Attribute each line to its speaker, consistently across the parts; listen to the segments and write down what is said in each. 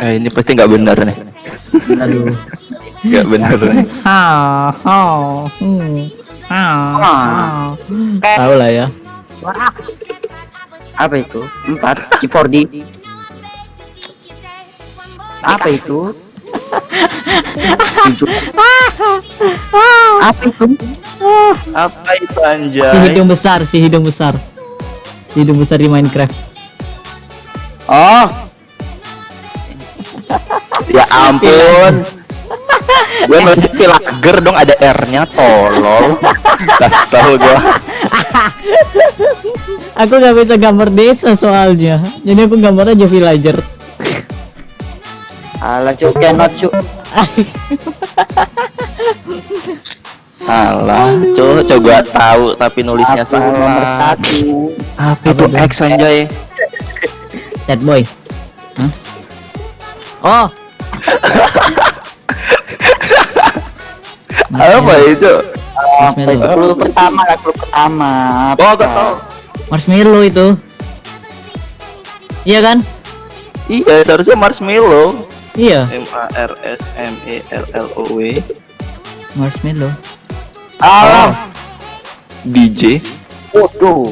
Speaker 1: Eh, ini pasti nggak benar nih.
Speaker 2: Aduh.
Speaker 1: Nggak benar nih.
Speaker 2: Ha, ha, hmm, ha. Tahu lah ya.
Speaker 3: Apa itu? Empat. C4D. Apa itu? Apa itu?
Speaker 1: Apa itu
Speaker 2: Si
Speaker 1: anjay?
Speaker 2: hidung besar, si hidung besar. Si hidung besar di Minecraft.
Speaker 3: Oh,
Speaker 1: Ya ampun. Gue nunjuk villager dong ada R-nya tolol. Tas tahu gua.
Speaker 2: Aku nggak bisa gambar desa soalnya. Jadi aku gambar aja villager.
Speaker 3: ala cuk cannot cuk.
Speaker 1: Salah, cuy, coba tahu tapi nulisnya
Speaker 3: nomor
Speaker 1: salah.
Speaker 3: satu.
Speaker 1: Apa itu X anjay?
Speaker 2: Sad boy. Hah? Oh.
Speaker 1: Apa itu?
Speaker 3: Apa itu?
Speaker 2: Marshmallow.
Speaker 3: Clue pertama lah, clue pertama. Apa?
Speaker 1: Oh, aku tahu.
Speaker 2: Marshmallow itu. Iya kan?
Speaker 1: Iya, seharusnya marshmallow.
Speaker 2: Iya,
Speaker 1: M A R S M E L L O W.
Speaker 2: marshmallow.
Speaker 3: Alam.
Speaker 1: DJ.
Speaker 3: Waduh.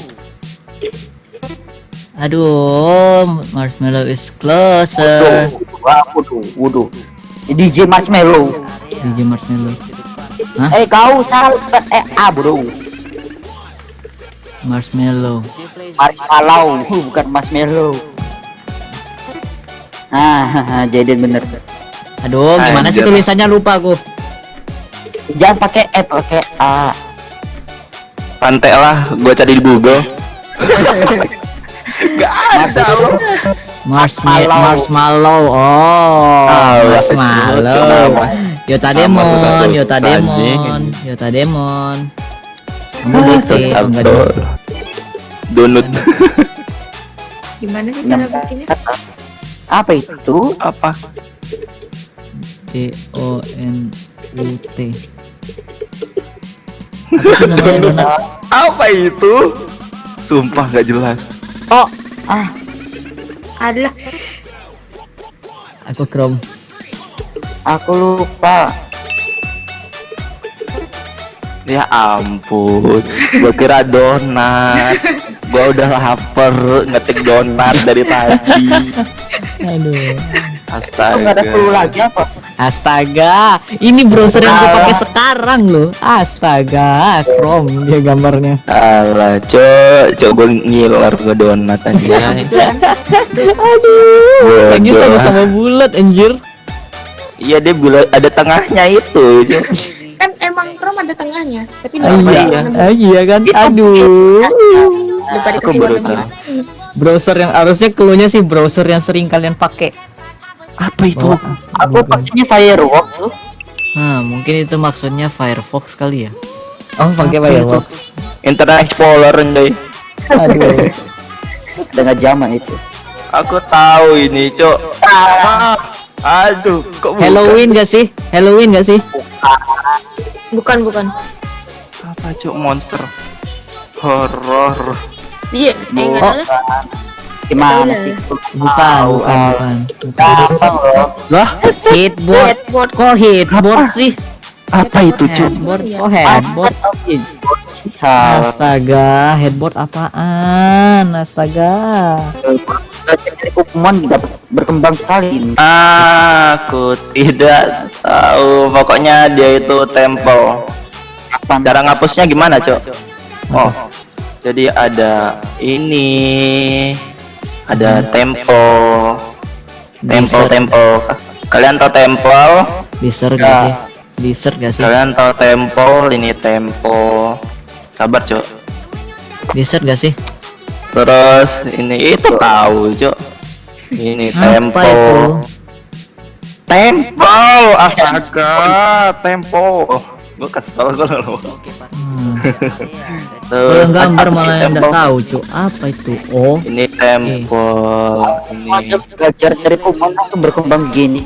Speaker 2: Aduh, marshmallow is closer.
Speaker 3: Waduh, waduh. DJ Marshmallow.
Speaker 2: DJ marshmallow.
Speaker 3: Eh kau salah eh ah bro.
Speaker 2: Marshmallow.
Speaker 3: Marshmallow bukan marshmallow. Ah, jadi bener.
Speaker 2: Aduh, gimana sih
Speaker 1: Anjir.
Speaker 2: tulisannya lupa aku.
Speaker 3: Jangan pakai E, pakai A.
Speaker 1: Pantai lah, gua cari di Google. Gak ada loh.
Speaker 2: Marshmallow.
Speaker 3: Marshmallow.
Speaker 2: Marshmallow. Oh,
Speaker 1: Ah,
Speaker 2: marshmallow.
Speaker 1: kenapa?
Speaker 2: Yota Demon, Yota. Demon, Yota Demon. Kamu
Speaker 1: Ah,
Speaker 2: DC, oh, enggak dong.
Speaker 1: Donut.
Speaker 4: Gimana sih cara bikinnya?
Speaker 3: Apa itu?
Speaker 1: Apa?
Speaker 2: D O N U T. Apa
Speaker 1: itu? Sumpah gak jelas.
Speaker 3: Oh, ah,
Speaker 4: Adalah
Speaker 2: Aku Chrome.
Speaker 3: aku lupa.
Speaker 1: Ya ampun, gua kira donat. Gua udah lapar ngetik donat dari tadi.
Speaker 2: Aduh.
Speaker 3: Oh, nggak ada clue
Speaker 1: Astaga.
Speaker 3: lagi apa?
Speaker 2: Astaga, ini browser yang gue pakai sekarang loh. Astaga, Chrome dia gambarnya.
Speaker 1: Alah, cok, coba ngiler ke donat aja.
Speaker 2: Aduh,
Speaker 1: Bodoh.
Speaker 2: sama-sama bulat anjir.
Speaker 1: Iya dia bilang ada tengahnya itu. Cok.
Speaker 4: kan emang Chrome ada tengahnya, tapi
Speaker 2: Ah,
Speaker 4: nggak
Speaker 2: iya,
Speaker 4: ada
Speaker 2: ah, iya kan? Aduh.
Speaker 4: lupa
Speaker 1: Aku
Speaker 4: dikasih
Speaker 1: baru
Speaker 4: warna merah.
Speaker 2: Browser yang harusnya keluarnya sih browser yang sering kalian pakai.
Speaker 1: Apa itu?
Speaker 2: Oh,
Speaker 3: Aku pakainya Firework tuh.
Speaker 2: Nah, mungkin itu maksudnya Firefox kali ya. Oh, pakai Firefox.
Speaker 1: Internet Explorer deh.
Speaker 2: Aduh.
Speaker 3: Dengan zaman itu.
Speaker 1: Aku tahu ini, cok. Ah, aduh, kok bukan?
Speaker 2: Halloween gak sih? Halloween gak sih?
Speaker 4: Bukan bukan.
Speaker 1: Apa cok monster? Horor.
Speaker 4: Iya, nggak
Speaker 3: Oh. Gimana sih?
Speaker 2: Bukan, bukan, bukan. bukan.
Speaker 3: Gampang loh.
Speaker 1: Lah,
Speaker 2: Headboard.
Speaker 4: Headboard.
Speaker 2: Kok headboard sih?
Speaker 1: apa itu cok?
Speaker 2: Headboard.
Speaker 4: Iya.
Speaker 2: Oh, headboard. Astaga, headboard apaan? Astaga.
Speaker 3: Dari Pokemon dapat berkembang sekali.
Speaker 1: Aku tidak tahu. Pokoknya dia itu temple. Cara ngapusnya gimana, Cok? Oh. Jadi ada ini ada temple. Temple
Speaker 2: Desert.
Speaker 1: temple. Kalian tahu temple?
Speaker 2: Desert gak sih? Desert gak sih?
Speaker 1: Kalian tahu temple, ini temple. Sabar, Cok.
Speaker 2: Desert gak sih?
Speaker 1: Terus ini itu tahu, Cok. Ini temple. Temple, astaga, temple. Gue kesel kalau
Speaker 2: Hmm.
Speaker 1: Tuh,
Speaker 2: Kalau gambar
Speaker 1: apa sih
Speaker 2: malah yang nggak tahu, Cuk. Apa itu? Oh,
Speaker 1: Ini temple, ini
Speaker 3: belajar dari Pokemon aku berkembang gini.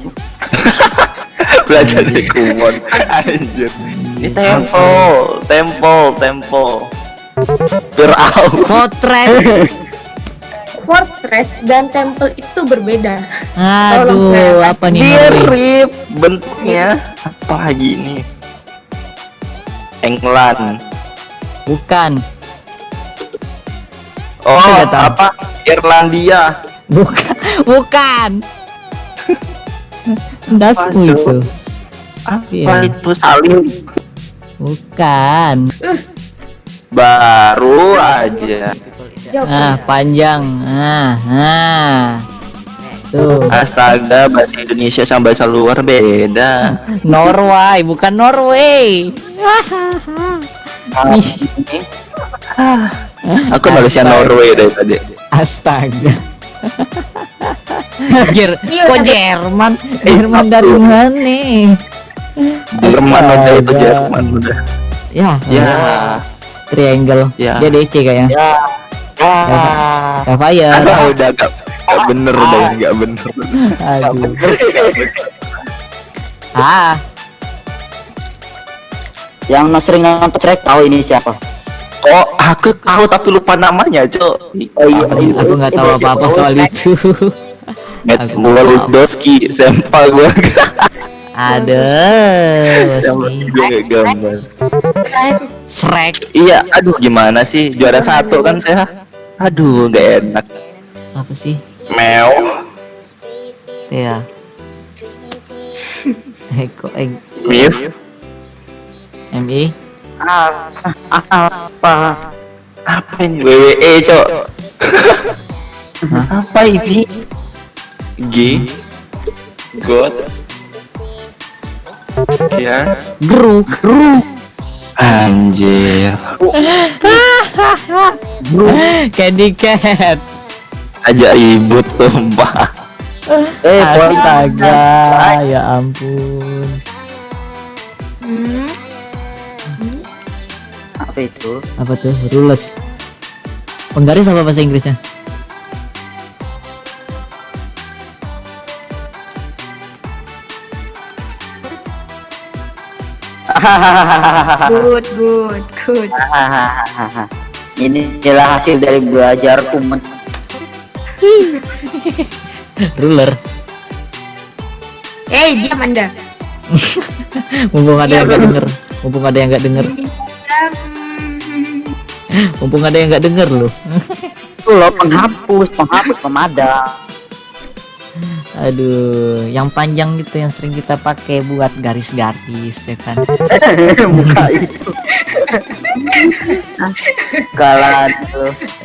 Speaker 1: belajar di kumon. Anjir. Ini temple, temple, temple. Firaun.
Speaker 2: Fortress.
Speaker 4: fortress dan temple itu berbeda.
Speaker 2: Aduh, apa nih?
Speaker 1: Mirip bentuknya. Apa lagi ini? England.
Speaker 2: Bukan,
Speaker 1: Oh,
Speaker 2: tahu.
Speaker 1: apa? Irlandia.
Speaker 2: bukan, bukan.
Speaker 1: Apa,
Speaker 2: itu.
Speaker 1: Apa
Speaker 2: Iya.
Speaker 1: itu saling?
Speaker 2: Bukan.
Speaker 1: Baru aja.
Speaker 4: Jawab.
Speaker 2: Ah, panjang. Ah, ah. Tuh.
Speaker 1: Astaga, bahasa Indonesia sama bahasa luar beda.
Speaker 2: Norway, bukan Norway. Ih,
Speaker 1: Aku Malaysia
Speaker 2: Astaga.
Speaker 1: Norway dari tadi.
Speaker 2: Astaga. Jer,
Speaker 4: Iya,
Speaker 2: kok Jerman? Jerman dari mana?
Speaker 1: Jerman udah itu
Speaker 2: Astaga.
Speaker 1: Jerman udah.
Speaker 2: Ya,
Speaker 1: Ya,
Speaker 2: triangle.
Speaker 1: Ya.
Speaker 2: Dia DC kayaknya.
Speaker 3: Ya.
Speaker 2: Ah. Sapphire.
Speaker 1: ada udah gak, gak bener udah gak bener.
Speaker 2: Aduh. Ah,
Speaker 3: Yang no- sering nonton track tahu ini siapa?
Speaker 1: Oh, aku tahu tapi lupa namanya, Cok.
Speaker 3: Oh iya, iya.
Speaker 2: aku nggak tahu apa-apa soal itu.
Speaker 1: Matt
Speaker 2: Aku
Speaker 1: Wolodoski, sampel gue.
Speaker 2: Ada
Speaker 1: gambar.
Speaker 2: Shrek.
Speaker 1: Iya, aduh gimana sih juara satu kan saya. Aduh, gak enak.
Speaker 2: Apa sih?
Speaker 1: Meow,
Speaker 2: Ya. Eko, eh,
Speaker 1: Mif,
Speaker 2: MI.
Speaker 3: Apa?
Speaker 1: apa ini? WWE, Cok. apa ini? G, God, ya,
Speaker 2: Gru.
Speaker 1: anjir.
Speaker 2: Candy Cat.
Speaker 1: Aja ribut sumpah.
Speaker 3: Eh.
Speaker 2: Astaga, ya ampun.
Speaker 4: Hmm.
Speaker 3: Apa itu?
Speaker 2: Apa tuh? Rules. Penggaris apa bahasa Inggrisnya?
Speaker 4: Good, good, good.
Speaker 3: ini adalah hasil dari belajar kumen.
Speaker 2: Ruler.
Speaker 4: Eh, diam Anda.
Speaker 2: Mumpung ada yang nggak denger. Mumpung ada yang nggak denger. Mumpung ada yang nggak denger loh.
Speaker 3: Itu loh penghapus, penghapus pemadam.
Speaker 2: Aduh, yang panjang gitu yang sering kita pakai buat garis-garis ya kan.
Speaker 3: Buka itu. Kalan itu.